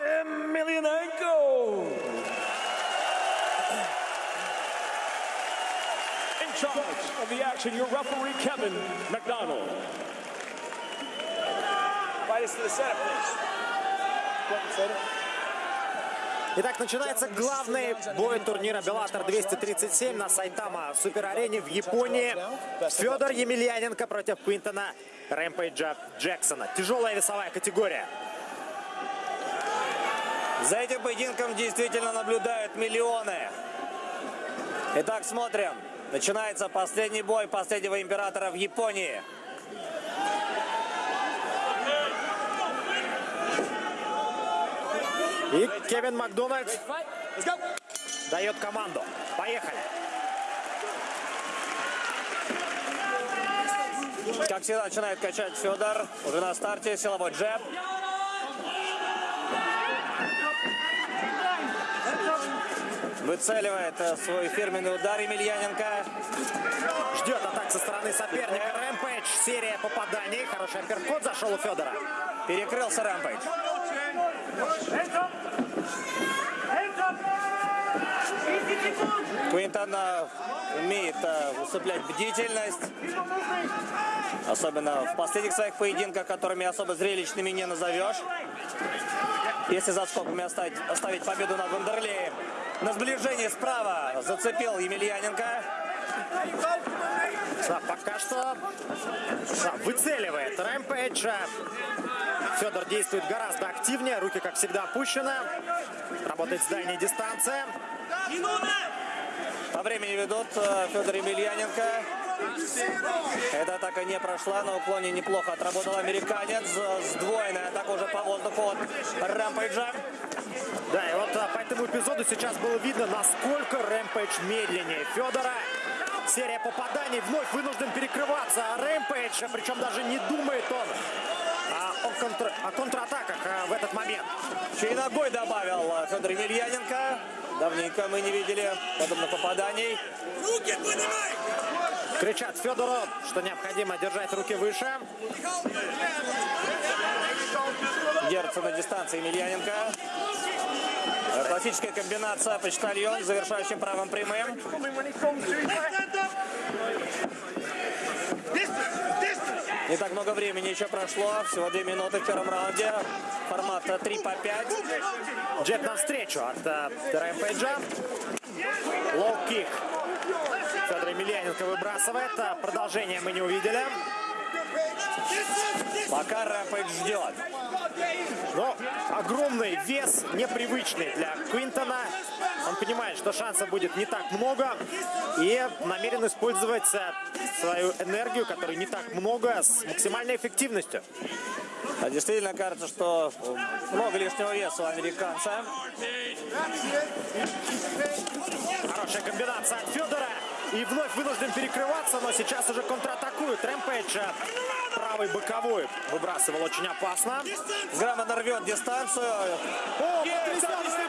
Emelianenko. In charge of the action, your referee, Kevin McDonald. Fight us to the center, please. Center. Итак, начинается главный бой турнира Беллатор 237 на Сайтама Супер-арене в Японии. Федор Емельяненко против Квинтона Рэмпейджа Джексона. Тяжелая весовая категория. За этим поединком действительно наблюдают миллионы. Итак, смотрим. Начинается последний бой последнего императора в Японии. И Кевин Макдональд дает команду. Поехали. Как всегда, начинает качать Федор. Уже на старте силовой джеб. Выцеливает э, свой фирменный удар Емельяненко. Ждет атак со стороны соперника. Рэмпейдж. Серия попаданий. Хороший апперкот зашел у Федора. Перекрылся Рэмпейдж. Квинтон э, умеет э, усыплять бдительность. Особенно в последних своих поединках, которыми особо зрелищными не назовешь. Если за скобками оставить, оставить победу над Вандерлеем. На сближении справа зацепил Емельяненко. Да, пока что да, выцеливает Рэмпейджа. Федор действует гораздо активнее. Руки, как всегда, опущены. Работает с дальней дистанции. По времени ведут э, Федор Емельяненко. Эта атака не прошла, на уклоне неплохо отработал американец. Сдвоенная атака уже по воздуху от Рэмпейджа. Да, и вот а, по этому эпизоду сейчас было видно, насколько Рэмпейдж медленнее Федора. Серия попаданий вновь вынужден перекрываться. А Рэмпейдж, причем даже не думает он а, о, контр... о контратаках а, в этот момент. Еще и ногой добавил э, Федор Емельяненко. Давненько мы не видели подобных попаданий. Кричат Федору, что необходимо держать руки выше. Держится на дистанции Емельяненко. Э, Классическая комбинация почтальон, завершающим правым прямым. Не так много времени еще прошло, всего две минуты в первом раунде. Формат 3 по 5. Джеб навстречу от а, Рэмпейджа. Лоу-кик. Федор Емельяненко выбрасывает. А, Продолжение мы не увидели. Пока Рэмпейдж ждет. Но огромный вес, непривычный для Квинтона. Он понимает, что шансов будет не так много. И намерен использовать а, свою энергию, которой не так много, с максимальной эффективностью. А Действительно кажется, что много лишнего веса у американца. Хорошая комбинация от Федора. И вновь вынужден перекрываться, но сейчас уже контратакует. Рэмпейдж а, правый боковой выбрасывал очень опасно. Грамотно рвет дистанцию. О, потрясающий